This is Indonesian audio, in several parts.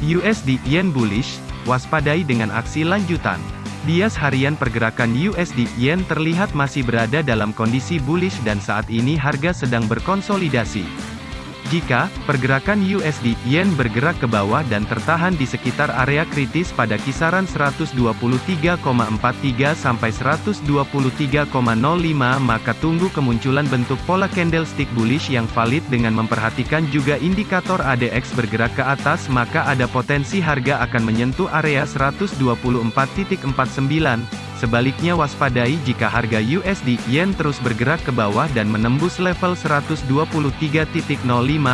USD Yen bullish, waspadai dengan aksi lanjutan. Bias harian pergerakan USD Yen terlihat masih berada dalam kondisi bullish dan saat ini harga sedang berkonsolidasi. Jika pergerakan USD Yen bergerak ke bawah dan tertahan di sekitar area kritis pada kisaran 123,43 sampai 123,05 maka tunggu kemunculan bentuk pola candlestick bullish yang valid dengan memperhatikan juga indikator ADX bergerak ke atas maka ada potensi harga akan menyentuh area 124.49 Sebaliknya waspadai jika harga USD Yen terus bergerak ke bawah dan menembus level 123.05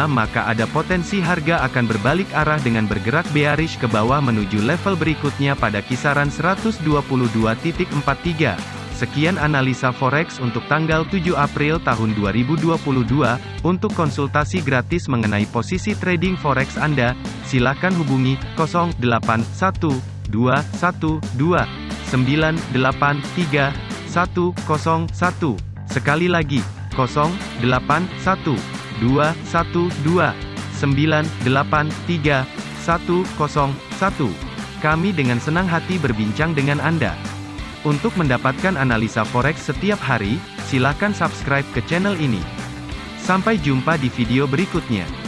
maka ada potensi harga akan berbalik arah dengan bergerak bearish ke bawah menuju level berikutnya pada kisaran 122.43. Sekian analisa forex untuk tanggal 7 April tahun 2022. Untuk konsultasi gratis mengenai posisi trading forex Anda, silakan hubungi 081212 983 101. Sekali lagi, 081212 983 101. Kami dengan senang hati berbincang dengan Anda. Untuk mendapatkan analisa forex setiap hari, silakan subscribe ke channel ini. Sampai jumpa di video berikutnya.